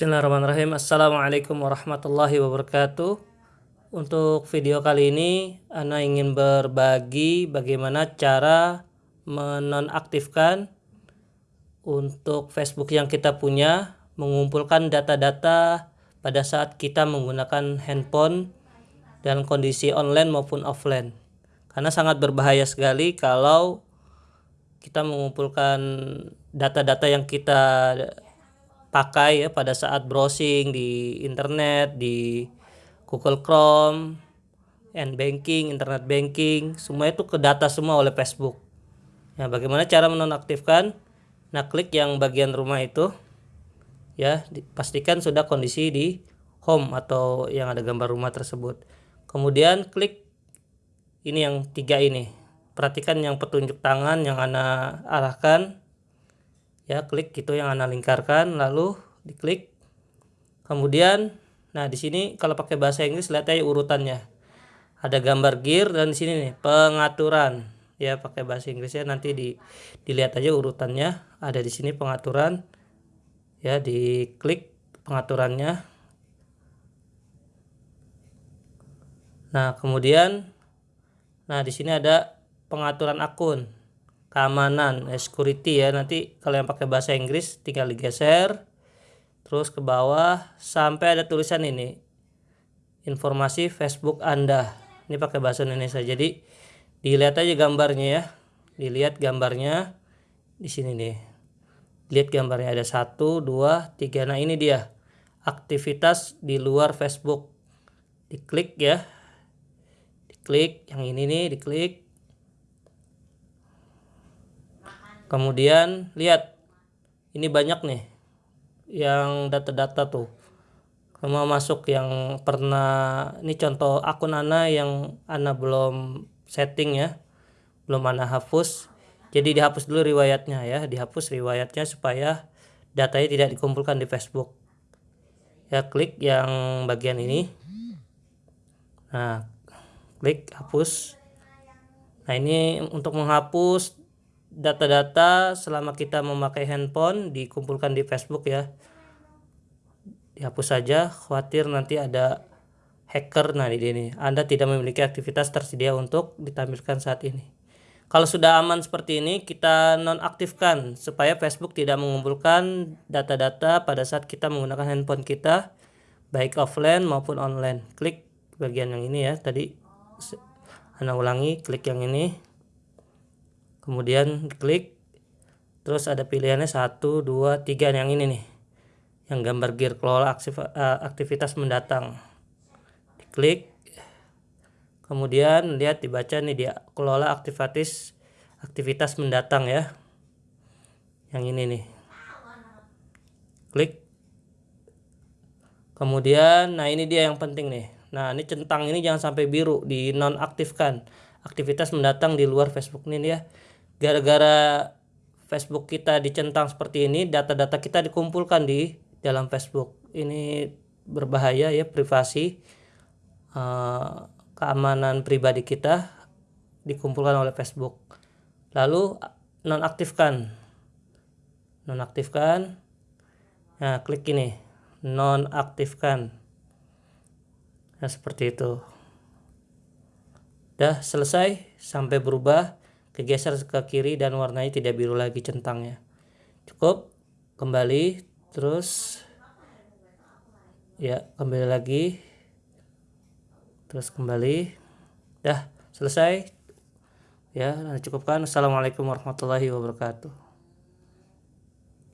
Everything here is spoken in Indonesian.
Bismillahirrahmanirrahim. Assalamualaikum warahmatullahi wabarakatuh. Untuk video kali ini Ana ingin berbagi bagaimana cara menonaktifkan untuk Facebook yang kita punya mengumpulkan data-data pada saat kita menggunakan handphone dalam kondisi online maupun offline. Karena sangat berbahaya sekali kalau kita mengumpulkan data-data yang kita pakai ya pada saat browsing di internet di Google Chrome and banking internet banking semua itu ke data semua oleh Facebook. Nah bagaimana cara menonaktifkan? Nah klik yang bagian rumah itu ya pastikan sudah kondisi di home atau yang ada gambar rumah tersebut. Kemudian klik ini yang tiga ini. Perhatikan yang petunjuk tangan yang anda arahkan ya klik gitu yang anda lingkarkan lalu diklik. Kemudian nah di sini kalau pakai bahasa Inggris lihat aja urutannya. Ada gambar gear dan di sini nih pengaturan. Ya pakai bahasa Inggrisnya nanti di dilihat aja urutannya. Ada di sini pengaturan. Ya diklik pengaturannya. Nah kemudian nah di sini ada pengaturan akun keamanan eh, security ya. Nanti kalau yang pakai bahasa Inggris tinggal digeser terus ke bawah sampai ada tulisan ini informasi Facebook Anda. Ini pakai bahasa Indonesia. Jadi dilihat aja gambarnya ya. Dilihat gambarnya di sini nih. Lihat gambarnya ada satu dua tiga. Nah ini dia aktivitas di luar Facebook. Diklik ya. Diklik yang ini nih diklik kemudian lihat ini banyak nih yang data-data tuh. Mau masuk yang pernah ini contoh akun Ana yang Ana belum setting ya belum Ana hapus. Jadi dihapus dulu riwayatnya ya dihapus riwayatnya supaya datanya tidak dikumpulkan di Facebook. Ya klik yang bagian ini. Nah klik hapus. Nah ini untuk menghapus data-data selama kita memakai handphone dikumpulkan di Facebook ya. Dihapus saja khawatir nanti ada hacker. Nah di sini. Anda tidak memiliki aktivitas tersedia untuk ditampilkan saat ini. Kalau sudah aman seperti ini kita nonaktifkan supaya Facebook tidak mengumpulkan data-data pada saat kita menggunakan handphone kita baik offline maupun online. Klik bagian yang ini ya tadi. Anda ulangi klik yang ini kemudian klik terus ada pilihannya 1 2 3 yang ini nih yang gambar gear kelola eh, aktivitas mendatang. Diklik kemudian lihat dibaca nih dia kelola aktivitas aktivitas mendatang ya. Yang ini nih. Klik. Kemudian nah ini dia yang penting nih. Nah ini centang ini jangan sampai biru di nonaktifkan aktivitas mendatang di luar Facebook ini ya gara-gara Facebook kita dicentang seperti ini data-data kita dikumpulkan di dalam Facebook. Ini berbahaya ya privasi uh, keamanan pribadi kita dikumpulkan oleh Facebook. Lalu nonaktifkan. Nonaktifkan. Nah klik ini. Nonaktifkan. Nah seperti itu. Udah selesai sampai berubah kegeser ke kiri dan warnanya tidak biru lagi centangnya. Cukup kembali terus ya kembali lagi terus kembali. Dah selesai. Ya cukupkan assalamualaikum warahmatullahi wabarakatuh